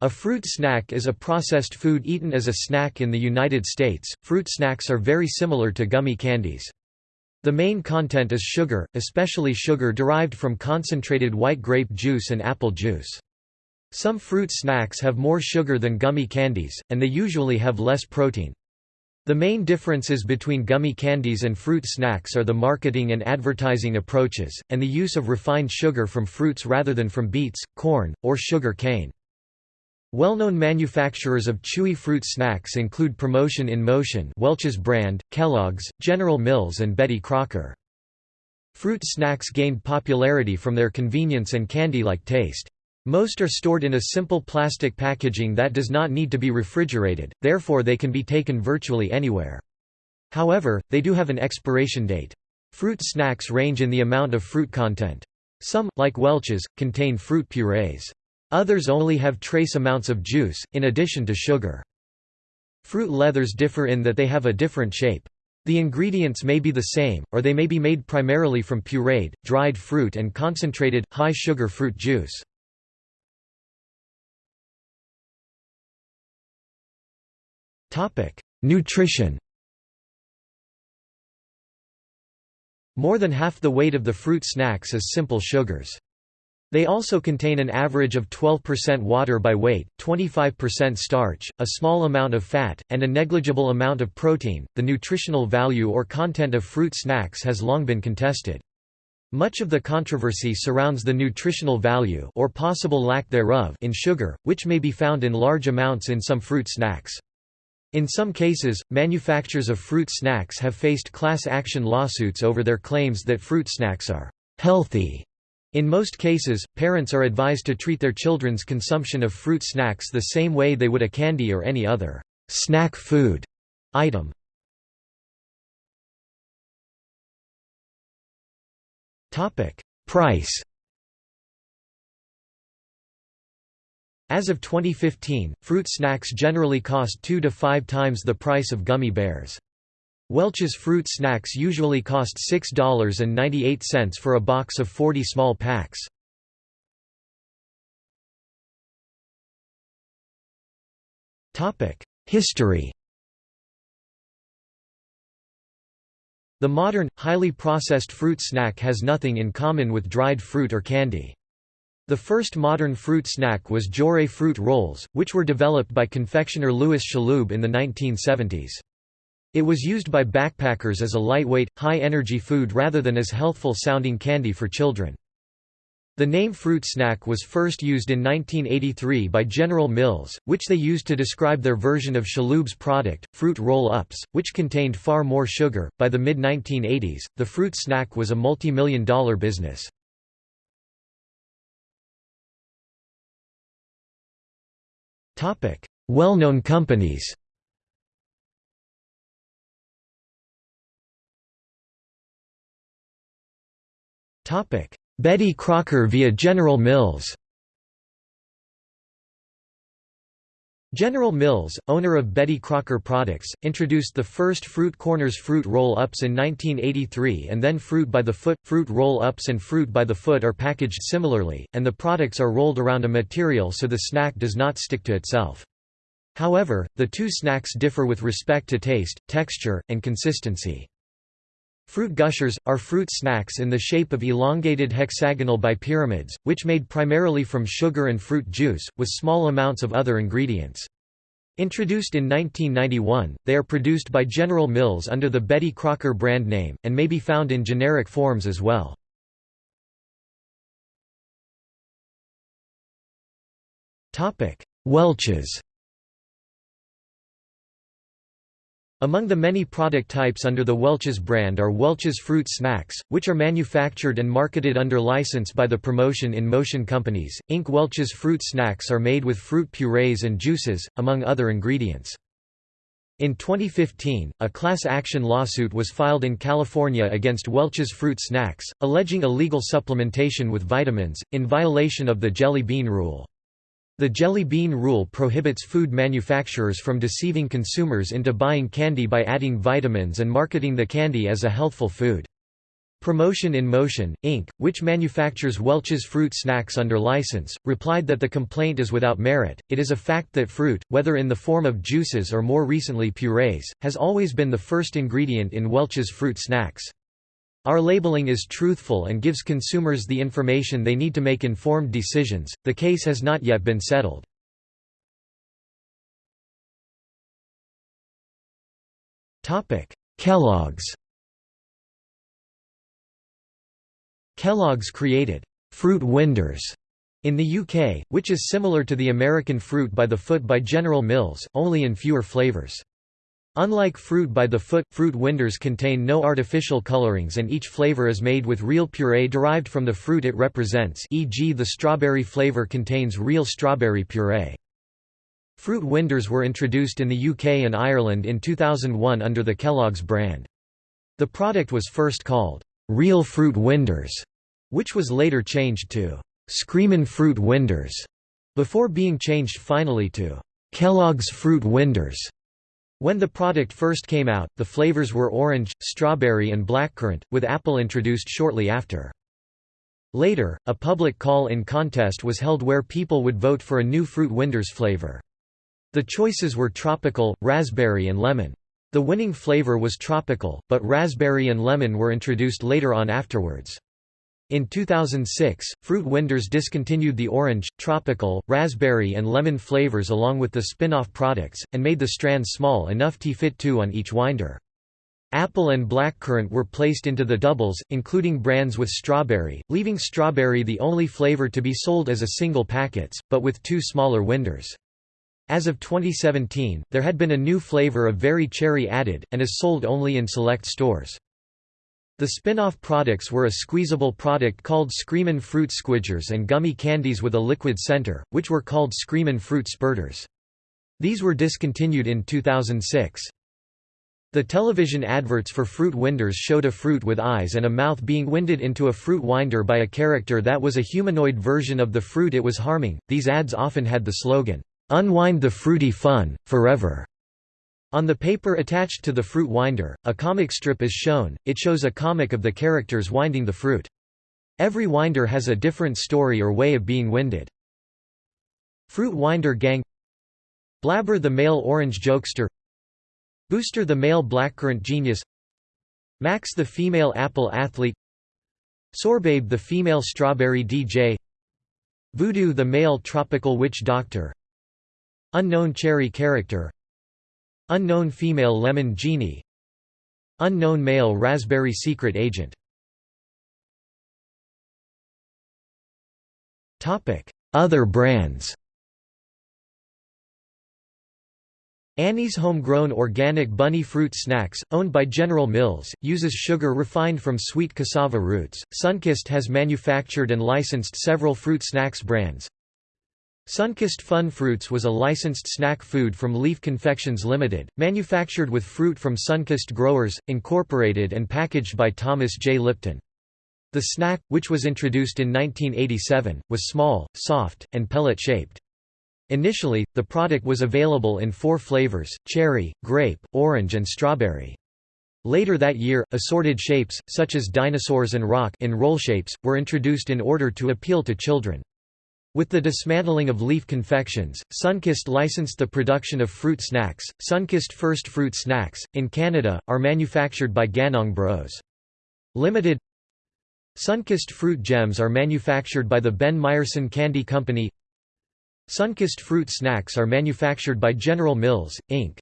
A fruit snack is a processed food eaten as a snack in the United States. Fruit snacks are very similar to gummy candies. The main content is sugar, especially sugar derived from concentrated white grape juice and apple juice. Some fruit snacks have more sugar than gummy candies, and they usually have less protein. The main differences between gummy candies and fruit snacks are the marketing and advertising approaches, and the use of refined sugar from fruits rather than from beets, corn, or sugar cane. Well-known manufacturers of chewy fruit snacks include Promotion in Motion Welch's brand, Kellogg's, General Mills and Betty Crocker. Fruit snacks gained popularity from their convenience and candy-like taste. Most are stored in a simple plastic packaging that does not need to be refrigerated, therefore they can be taken virtually anywhere. However, they do have an expiration date. Fruit snacks range in the amount of fruit content. Some, like Welch's, contain fruit purees. Others only have trace amounts of juice, in addition to sugar. Fruit leathers differ in that they have a different shape. The ingredients may be the same, or they may be made primarily from pureed, dried fruit and concentrated, high-sugar fruit juice. Nutrition More than half the weight of the fruit snacks is simple sugars. They also contain an average of 12% water by weight, 25% starch, a small amount of fat, and a negligible amount of protein. The nutritional value or content of fruit snacks has long been contested. Much of the controversy surrounds the nutritional value or possible lack thereof in sugar, which may be found in large amounts in some fruit snacks. In some cases, manufacturers of fruit snacks have faced class action lawsuits over their claims that fruit snacks are healthy in most cases, parents are advised to treat their children's consumption of fruit snacks the same way they would a candy or any other snack food item. Price As of 2015, fruit snacks generally cost 2 to 5 times the price of gummy bears. Welch's fruit snacks usually cost $6.98 for a box of 40 small packs. History The modern, highly processed fruit snack has nothing in common with dried fruit or candy. The first modern fruit snack was Joray fruit rolls, which were developed by confectioner Louis Chalhoub in the 1970s. It was used by backpackers as a lightweight, high-energy food rather than as healthful-sounding candy for children. The name fruit snack was first used in 1983 by General Mills, which they used to describe their version of Chalhoub's product, fruit roll-ups, which contained far more sugar. By the mid-1980s, the fruit snack was a multi-million dollar business. Well-known companies Betty Crocker via General Mills General Mills, owner of Betty Crocker Products, introduced the first Fruit Corners fruit roll-ups in 1983 and then Fruit by the Foot. Fruit roll-ups and Fruit by the Foot are packaged similarly, and the products are rolled around a material so the snack does not stick to itself. However, the two snacks differ with respect to taste, texture, and consistency. Fruit gushers, are fruit snacks in the shape of elongated hexagonal bipyramids, which made primarily from sugar and fruit juice, with small amounts of other ingredients. Introduced in 1991, they are produced by General Mills under the Betty Crocker brand name, and may be found in generic forms as well. Welch's Among the many product types under the Welch's brand are Welch's Fruit Snacks, which are manufactured and marketed under license by the Promotion in Motion Companies, Inc. Welch's Fruit Snacks are made with fruit purees and juices, among other ingredients. In 2015, a class action lawsuit was filed in California against Welch's Fruit Snacks, alleging illegal supplementation with vitamins, in violation of the Jelly Bean Rule. The Jelly Bean Rule prohibits food manufacturers from deceiving consumers into buying candy by adding vitamins and marketing the candy as a healthful food. Promotion in Motion, Inc., which manufactures Welch's fruit snacks under license, replied that the complaint is without merit. It is a fact that fruit, whether in the form of juices or more recently purees, has always been the first ingredient in Welch's fruit snacks. Our labeling is truthful and gives consumers the information they need to make informed decisions. The case has not yet been settled. Topic: Kellogg's Kellogg's created «Fruit Winders» in the UK, which is similar to the American Fruit by the Foot by General Mills, only in fewer flavours. Unlike Fruit by the Foot, Fruit Winders contain no artificial colorings and each flavor is made with real puree derived from the fruit it represents e.g. the strawberry flavor contains real strawberry puree. Fruit Winders were introduced in the UK and Ireland in 2001 under the Kellogg's brand. The product was first called, "'Real Fruit Winders", which was later changed to, "'Screamin' Fruit Winders", before being changed finally to, "'Kellogg's Fruit Winders". When the product first came out, the flavors were orange, strawberry and blackcurrant, with apple introduced shortly after. Later, a public call-in contest was held where people would vote for a new Fruit Winders flavor. The choices were tropical, raspberry and lemon. The winning flavor was tropical, but raspberry and lemon were introduced later on afterwards. In 2006, Fruit Winders discontinued the orange, tropical, raspberry and lemon flavors along with the spin-off products, and made the strands small enough to fit two on each winder. Apple and blackcurrant were placed into the doubles, including brands with strawberry, leaving strawberry the only flavor to be sold as a single packets, but with two smaller winders. As of 2017, there had been a new flavor of very cherry added, and is sold only in select stores. The spin-off products were a squeezable product called Screamin' Fruit Squidgers and gummy candies with a liquid center, which were called Screamin' Fruit Spurters. These were discontinued in 2006. The television adverts for Fruit Winders showed a fruit with eyes and a mouth being winded into a fruit winder by a character that was a humanoid version of the fruit it was harming. These ads often had the slogan, Unwind the fruity fun, forever. On the paper attached to the fruit winder, a comic strip is shown, it shows a comic of the characters winding the fruit. Every winder has a different story or way of being winded. Fruit Winder Gang Blabber the male orange jokester Booster the male blackcurrant genius Max the female apple athlete Sorbabe the female strawberry DJ Voodoo the male tropical witch doctor Unknown cherry character Unknown female lemon genie Unknown male raspberry secret agent Other brands Annie's homegrown organic bunny fruit snacks, owned by General Mills, uses sugar refined from sweet cassava roots. Sunkist has manufactured and licensed several fruit snacks brands. Sunkist Fun Fruits was a licensed snack food from Leaf Confections Limited, manufactured with fruit from Sunkist Growers, Incorporated and packaged by Thomas J. Lipton. The snack, which was introduced in 1987, was small, soft, and pellet-shaped. Initially, the product was available in four flavors, cherry, grape, orange and strawberry. Later that year, assorted shapes, such as dinosaurs and rock in roll shapes, were introduced in order to appeal to children. With the dismantling of Leaf Confections, Sunkist licensed the production of fruit snacks. Sunkist First Fruit Snacks, in Canada, are manufactured by Ganong Bros. Limited. Sunkist Fruit Gems are manufactured by the Ben Myerson Candy Company. Sunkist Fruit Snacks are manufactured by General Mills, Inc.